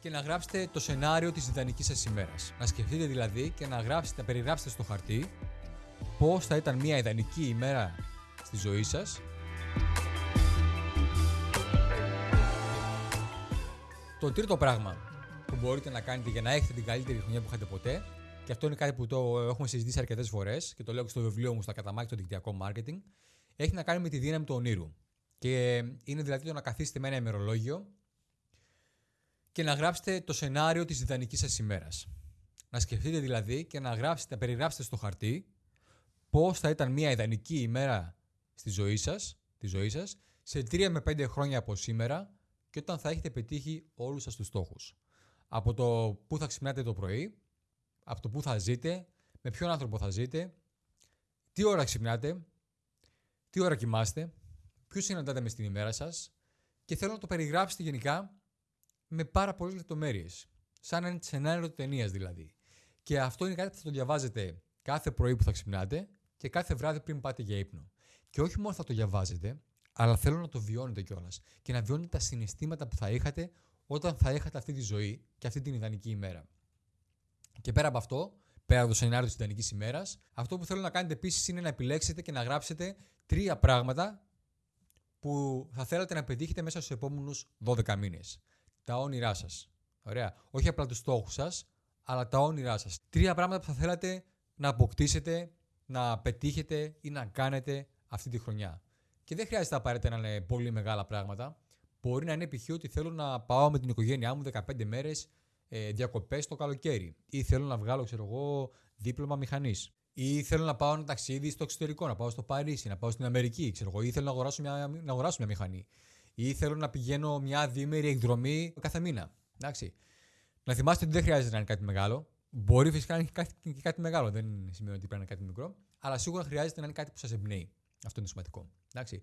και να γράψετε το σενάριο της ιδανικής σας ημέρας. Να σκεφτείτε δηλαδή και να, γράψετε, να περιγράψετε στο χαρτί πώς θα ήταν μια ιδανική ημέρα στη ζωή σας Το τρίτο πράγμα που μπορείτε να κάνετε για να έχετε την καλύτερη χρονιά που είχατε ποτέ, και αυτό είναι κάτι που το έχουμε συζητήσει αρκετές φορές και το λέω και στο βιβλίο μου στα καταμάχη το δικτυακό marketing, έχει να κάνει με τη δύναμη του ονείρου. Και είναι δηλαδή το να καθίσετε με ένα ημερολόγιο και να γράψετε το σενάριο της ιδανική σας ημέρας. Να σκεφτείτε δηλαδή και να, γράψετε, να περιγράψετε στο χαρτί πώς θα ήταν μια ιδανική ημέρα στη ζωή σας, τη ζωή σας, σε 3 με 5 χρόνια από σήμερα και όταν θα έχετε πετύχει όλους σας τους στόχους. Από το πού θα ξυπνάτε το πρωί, από το πού θα ζείτε, με ποιον άνθρωπο θα ζείτε, τι ώρα ξυπνάτε, τι ώρα κοιμάστε, ποιους συναντάτε μες στην ημέρα σας και θέλω να το περιγράψετε γενικά με πάρα πολλές λεπτομέρειες. Σαν ένα σενάριο ταινίας δηλαδή. Και αυτό είναι κάτι που θα το διαβάζετε κάθε πρωί που θα ξυπνάτε και κάθε βράδυ πριν πάτε για ύπνο. Και όχι μόνο θα το διαβάζετε, αλλά θέλω να το βιώνετε κιόλας. Και να βιώνετε τα συναισθήματα που θα είχατε όταν θα είχατε αυτή τη ζωή και αυτή την ιδανική ημέρα. Και πέρα από αυτό, πέρα από το σενάριο της ιδανικής ημέρας, αυτό που θέλω να κάνετε επίσης είναι να επιλέξετε και να γράψετε τρία πράγματα που θα θέλατε να πετύχετε μέσα στους επόμενους 12 μήνες. Τα όνειρά σας. Ωραία. Όχι απλά τους στόχους σας, αλλά τα όνειρά σας. Τρία πράγματα που θα θέλατε να αποκτήσετε, να πετύχετε ή να κάνετε αυτή τη χρονιά. Και δεν χρειάζεται απαραίτητα να είναι πολύ μεγάλα πράγματα. Μπορεί να είναι π.χ. ότι θέλω να πάω με την οικογένειά μου 15 μέρες ε, διακοπές το καλοκαίρι. Ή θέλω να βγάλω, ξέρω εγώ, δίπλωμα μηχανής. Ή θέλω να πάω ένα ταξίδι στο εξωτερικό, να πάω στο Παρίσι, να πάω στην Αμερική, ξέρω εγώ. Ή θέλω να αγοράσω μια, να αγοράσω μια μηχανή. Ή θέλω να πηγαίνω μια διήμερη εκδρομή κάθε μήνα. Εντάξει. Να θυμάστε ότι δεν χρειάζεται να είναι κάτι μεγάλο. Μπορεί φυσικά να είναι κάτι, κάτι μεγάλο, δεν σημαίνει ότι πρέπει να είναι κάτι μικρό. Αλλά σίγουρα χρειάζεται να είναι κάτι που σας εμπνέει. Αυτό είναι σημαντικό. Εντάξει.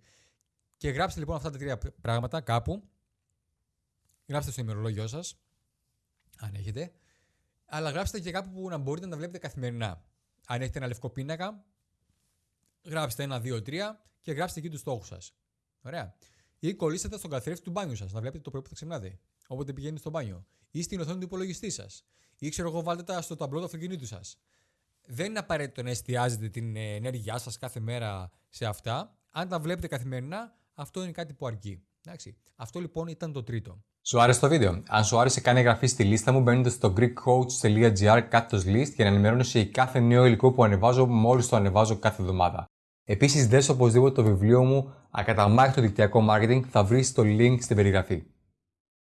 Και γράψτε λοιπόν αυτά τα τρία πράγματα κάπου. Γράψτε στο ημερολόγιο σας, αν έχετε. Αλλά γράψτε και κάπου που να μπορείτε να τα βλέπετε καθημερινά. Αν έχετε ένα λευκό πίνακα, γράψτε ένα, δύο, τρία και γράψτε εκεί τους στόχους σας. Ωραία. Ή κολλήστε στον καθρέφτη του μπάνιου σας, να βλέπετε το πρωί που θα ξυπνάτε. Όποτε πηγαίνετε στο μπάνιο. Ή στην οθόνη του υπολογιστή σας. Ή ξέρω εγώ, βάλτε τα στο ταμπλό του αυτοκινήτου σας δεν είναι απαραίτητο να εστιάζετε την ε, ενέργειά σας κάθε μέρα σε αυτά. Αν τα βλέπετε καθημερινά, αυτό είναι κάτι που αρκεί. Εντάξει. Αυτό λοιπόν ήταν το τρίτο. Σου άρεσε το βίντεο; Αν σου άρεσε, κάνε εγγραφή στη λίστα μου μπαίνοντας στο greekcoach.gr κάτω list για να ενημερώνεσαι για κάθε νέο υλικό που ανεβάζω μόλις το ανεβάζω κάθε εβδομάδα. Επίσης, δες οπωσδήποτε το βιβλίο μου Ακαταμάχητο δικτυακό marketing, θα βρεις το link στην περιγραφή.